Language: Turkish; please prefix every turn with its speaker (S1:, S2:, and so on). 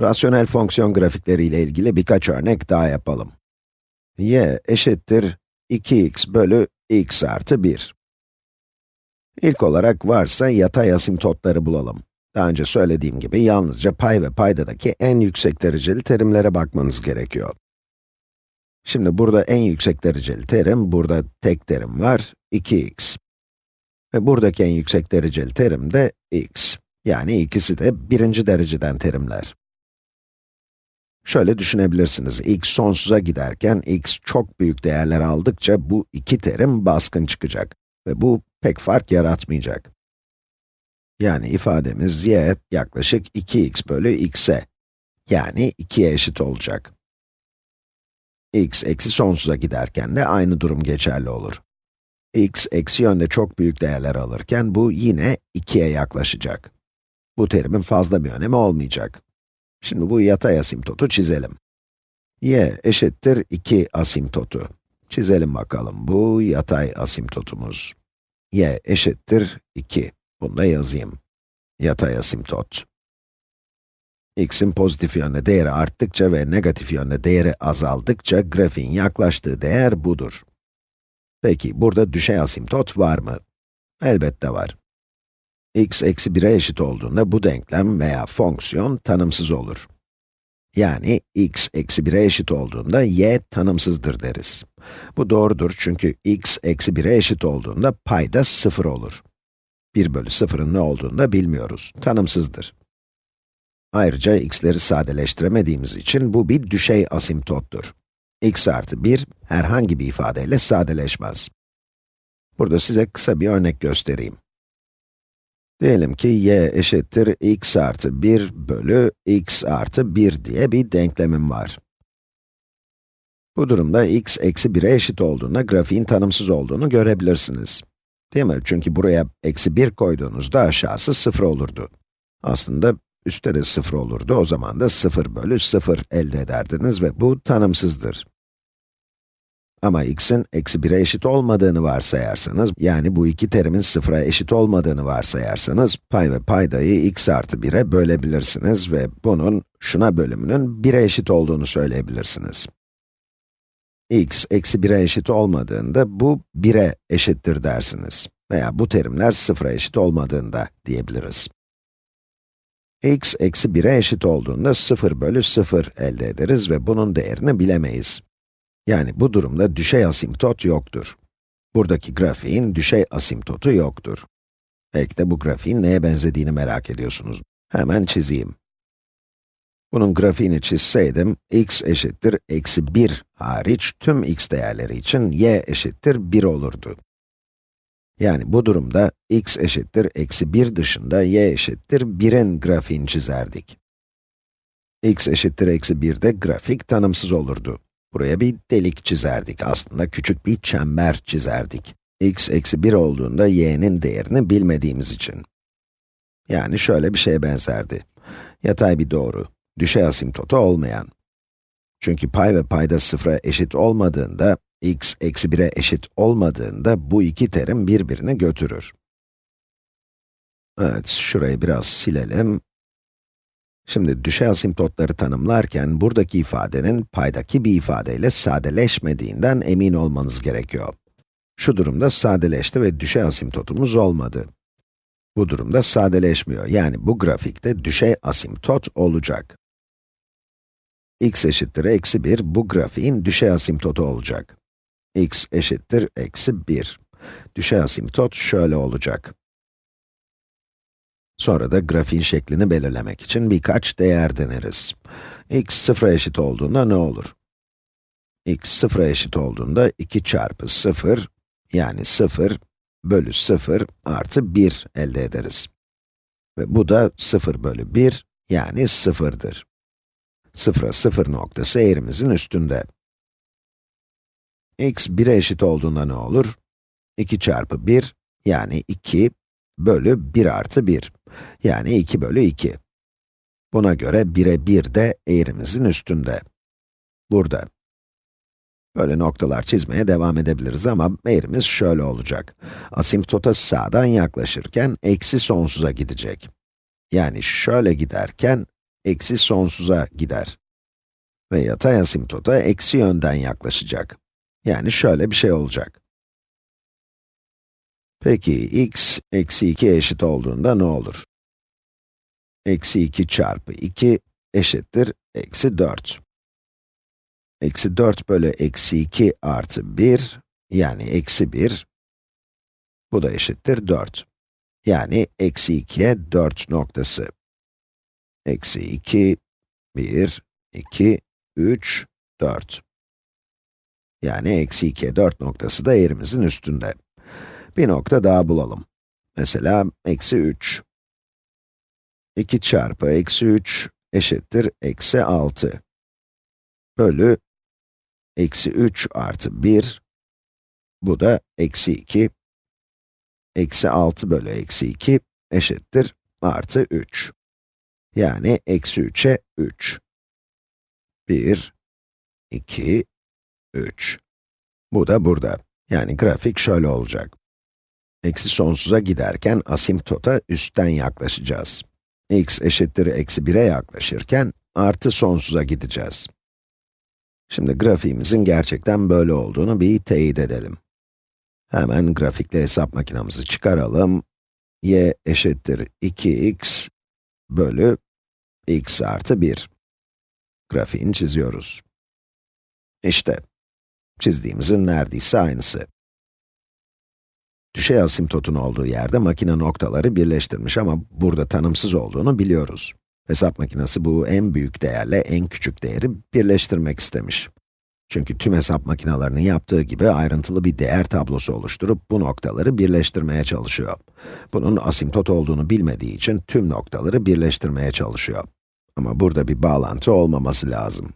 S1: Rasyonel fonksiyon grafikleri ile ilgili birkaç örnek daha yapalım. y eşittir 2x bölü x artı 1. İlk olarak varsa yatay asimtotları bulalım. Daha önce söylediğim gibi yalnızca pay ve paydadaki en yüksek dereceli terimlere bakmanız gerekiyor. Şimdi burada en yüksek dereceli terim, burada tek terim var, 2x. Ve buradaki en yüksek dereceli terim de x. Yani ikisi de birinci dereceden terimler. Şöyle düşünebilirsiniz, x sonsuza giderken x çok büyük değerler aldıkça bu iki terim baskın çıkacak. Ve bu pek fark yaratmayacak. Yani ifademiz y yaklaşık 2x bölü x'e, yani 2'ye eşit olacak. x eksi sonsuza giderken de aynı durum geçerli olur. x eksi yönde çok büyük değerler alırken bu yine 2'ye yaklaşacak. Bu terimin fazla bir önemi olmayacak. Şimdi bu yatay asimtotu çizelim. y eşittir 2 asimtotu. Çizelim bakalım, bu yatay asimtotumuz. y eşittir 2. Bunu da yazayım. Yatay asimtot. x'in pozitif yönde değeri arttıkça ve negatif yönde değeri azaldıkça grafiğin yaklaştığı değer budur. Peki, burada düşey asimtot var mı? Elbette var x eksi 1'e eşit olduğunda bu denklem veya fonksiyon tanımsız olur. Yani x eksi 1'e eşit olduğunda y tanımsızdır deriz. Bu doğrudur çünkü x eksi 1'e eşit olduğunda payda 0 olur. 1 bölü 0'ın ne olduğunu da bilmiyoruz, tanımsızdır. Ayrıca x'leri sadeleştiremediğimiz için bu bir düşey asimtottur. x artı 1 herhangi bir ifadeyle sadeleşmez. Burada size kısa bir örnek göstereyim. Diyelim ki y eşittir x artı 1 bölü x artı 1 diye bir denklemim var. Bu durumda x eksi 1'e eşit olduğunda grafiğin tanımsız olduğunu görebilirsiniz. Değil mi? Çünkü buraya eksi 1 koyduğunuzda aşağısı 0 olurdu. Aslında üstte de 0 olurdu, o zaman da 0 bölü 0 elde ederdiniz ve bu tanımsızdır. Ama x'in eksi 1'e eşit olmadığını varsayarsanız, yani bu iki terimin sıfıra eşit olmadığını varsayarsanız, pay ve paydayı x artı 1'e bölebilirsiniz ve bunun şuna bölümünün 1'e eşit olduğunu söyleyebilirsiniz. x eksi 1'e eşit olmadığında bu 1'e eşittir dersiniz. Veya bu terimler sıfıra eşit olmadığında diyebiliriz. x eksi 1'e eşit olduğunda 0 bölü 0 elde ederiz ve bunun değerini bilemeyiz. Yani bu durumda düşey asimtot yoktur. Buradaki grafiğin düşey asimtotu yoktur. Belki de bu grafiğin neye benzediğini merak ediyorsunuz. Hemen çizeyim. Bunun grafiğini çizseydim, x eşittir eksi 1 hariç tüm x değerleri için y eşittir 1 olurdu. Yani bu durumda x eşittir eksi 1 dışında y eşittir 1'in grafiğini çizerdik. x eşittir eksi 1'de grafik tanımsız olurdu. Buraya bir delik çizerdik. Aslında küçük bir çember çizerdik. x eksi 1 olduğunda y'nin değerini bilmediğimiz için. Yani şöyle bir şeye benzerdi. Yatay bir doğru, düşey asimtotu olmayan. Çünkü pay ve payda sıfıra eşit olmadığında, x eksi 1'e eşit olmadığında bu iki terim birbirini götürür. Evet, şurayı biraz silelim. Şimdi düşey asimtotları tanımlarken buradaki ifadenin paydaki bir ifadeyle sadeleşmediğinden emin olmanız gerekiyor. Şu durumda sadeleşti ve düşey asimtotumuz olmadı. Bu durumda sadeleşmiyor, yani bu grafikte düşey asimtot olacak. x eşittir eksi 1, bu grafiğin düşey asimtotu olacak. x eşittir eksi 1. Düşey asimtot şöyle olacak. Sonra da grafiğin şeklini belirlemek için birkaç değer deneriz. x sıfıra eşit olduğunda ne olur? x sıfıra eşit olduğunda 2 çarpı 0, yani 0 bölü 0 artı 1 elde ederiz. Ve bu da 0 bölü 1, yani 0'dır. Sıfıra 0 noktası eğrimizin üstünde. x 1'e eşit olduğunda ne olur? 2 çarpı 1, yani 2 bölü 1 artı 1. Yani 2 bölü 2. Buna göre 1'e 1 de eğrimizin üstünde. Burada. Böyle noktalar çizmeye devam edebiliriz ama eğrimiz şöyle olacak. Asimptota sağdan yaklaşırken eksi sonsuza gidecek. Yani şöyle giderken eksi sonsuza gider. Ve yatay asimptota eksi yönden yaklaşacak. Yani şöyle bir şey olacak. Peki, x, eksi 2 eşit olduğunda ne olur? Eksi 2 çarpı 2 eşittir eksi 4. Eksi 4 bölü eksi 2 artı 1, yani eksi 1, bu da eşittir 4. Yani eksi 2'ye 4 noktası. Eksi 2, 1, 2, 3, 4. Yani eksi 2'ye 4 noktası da eğrimizin üstünde. Bir nokta daha bulalım. Mesela eksi 3. 2 çarpı eksi 3 eşittir eksi 6. Bölü eksi 3 artı 1, bu da eksi 2. Eksi 6 bölü eksi 2 eşittir artı 3. Yani eksi 3'e 3. 1, 2, 3. Bu da burada. Yani grafik şöyle olacak. Eksi sonsuza giderken asimptota üstten yaklaşacağız. x eşittir eksi 1'e yaklaşırken artı sonsuza gideceğiz. Şimdi grafiğimizin gerçekten böyle olduğunu bir teyit edelim. Hemen grafikle hesap makinamızı çıkaralım. y eşittir 2x bölü x artı 1. Grafiğini çiziyoruz. İşte, çizdiğimizin neredeyse aynısı. Düşey asimptotun olduğu yerde makine noktaları birleştirmiş ama burada tanımsız olduğunu biliyoruz. Hesap makinesi bu en büyük değerle en küçük değeri birleştirmek istemiş. Çünkü tüm hesap makinelerinin yaptığı gibi ayrıntılı bir değer tablosu oluşturup bu noktaları birleştirmeye çalışıyor. Bunun asimptot olduğunu bilmediği için tüm noktaları birleştirmeye çalışıyor. Ama burada bir bağlantı olmaması lazım.